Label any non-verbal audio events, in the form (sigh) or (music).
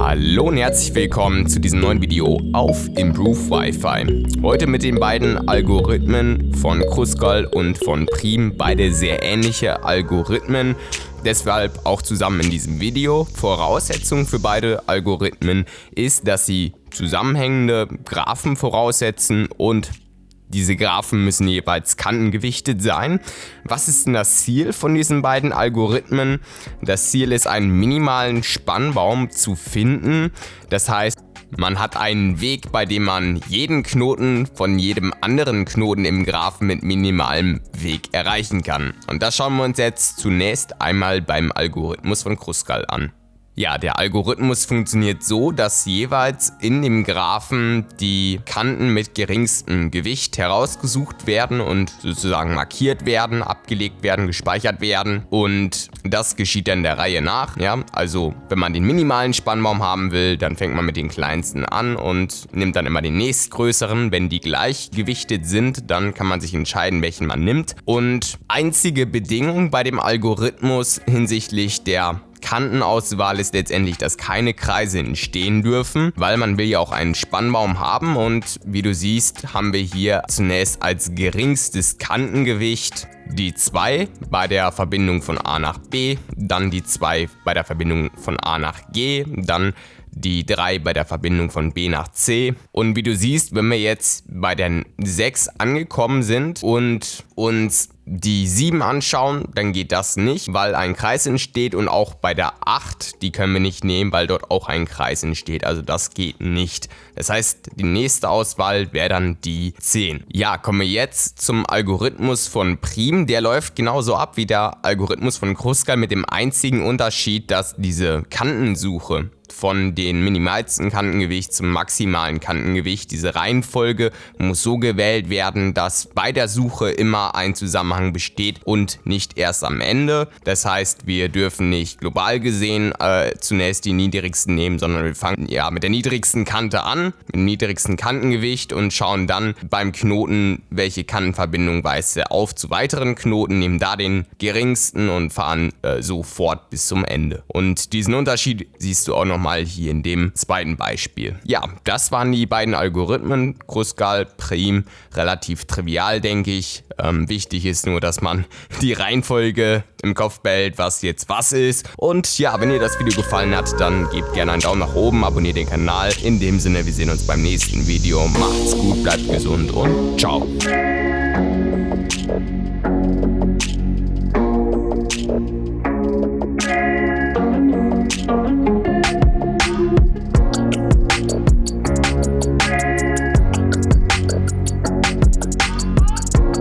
Hallo und herzlich willkommen zu diesem neuen Video auf Improve Wi-Fi. Heute mit den beiden Algorithmen von Kruskal und von Prim, beide sehr ähnliche Algorithmen. Deshalb auch zusammen in diesem Video. Voraussetzung für beide Algorithmen ist, dass sie zusammenhängende Graphen voraussetzen und diese Graphen müssen jeweils kantengewichtet sein. Was ist denn das Ziel von diesen beiden Algorithmen? Das Ziel ist, einen minimalen Spannbaum zu finden. Das heißt, man hat einen Weg, bei dem man jeden Knoten von jedem anderen Knoten im Graphen mit minimalem Weg erreichen kann. Und das schauen wir uns jetzt zunächst einmal beim Algorithmus von Kruskal an. Ja, der Algorithmus funktioniert so, dass jeweils in dem Graphen die Kanten mit geringstem Gewicht herausgesucht werden und sozusagen markiert werden, abgelegt werden, gespeichert werden und das geschieht dann der Reihe nach. Ja, also wenn man den minimalen Spannbaum haben will, dann fängt man mit den kleinsten an und nimmt dann immer den nächstgrößeren. Wenn die gleich gewichtet sind, dann kann man sich entscheiden, welchen man nimmt. Und einzige Bedingung bei dem Algorithmus hinsichtlich der Kantenauswahl ist letztendlich, dass keine Kreise entstehen dürfen, weil man will ja auch einen Spannbaum haben und wie du siehst, haben wir hier zunächst als geringstes Kantengewicht die 2 bei der Verbindung von A nach B, dann die 2 bei der Verbindung von A nach G, dann die 3 bei der Verbindung von B nach C. Und wie du siehst, wenn wir jetzt bei der 6 angekommen sind und uns die 7 anschauen, dann geht das nicht, weil ein Kreis entsteht und auch bei der 8, die können wir nicht nehmen, weil dort auch ein Kreis entsteht, also das geht nicht. Das heißt, die nächste Auswahl wäre dann die 10. Ja, kommen wir jetzt zum Algorithmus von Prim. Der läuft genauso ab wie der Algorithmus von Kruskal mit dem einzigen Unterschied, dass diese Kantensuche von den minimalsten Kantengewicht zum maximalen Kantengewicht. Diese Reihenfolge muss so gewählt werden, dass bei der Suche immer ein Zusammenhang besteht und nicht erst am Ende. Das heißt, wir dürfen nicht global gesehen äh, zunächst die niedrigsten nehmen, sondern wir fangen ja mit der niedrigsten Kante an, mit dem niedrigsten Kantengewicht und schauen dann beim Knoten, welche Kantenverbindung weist er auf zu weiteren Knoten, nehmen da den geringsten und fahren äh, so fort bis zum Ende. Und diesen Unterschied siehst du auch nochmal mal hier in dem zweiten Beispiel. Ja, das waren die beiden Algorithmen, Kruskal, Prim, relativ trivial, denke ich. Ähm, wichtig ist nur, dass man (laughs) die Reihenfolge im Kopf behält, was jetzt was ist. Und ja, wenn dir das Video gefallen hat, dann gebt gerne einen Daumen nach oben, abonniert den Kanal. In dem Sinne, wir sehen uns beim nächsten Video. Macht's gut, bleibt gesund und ciao.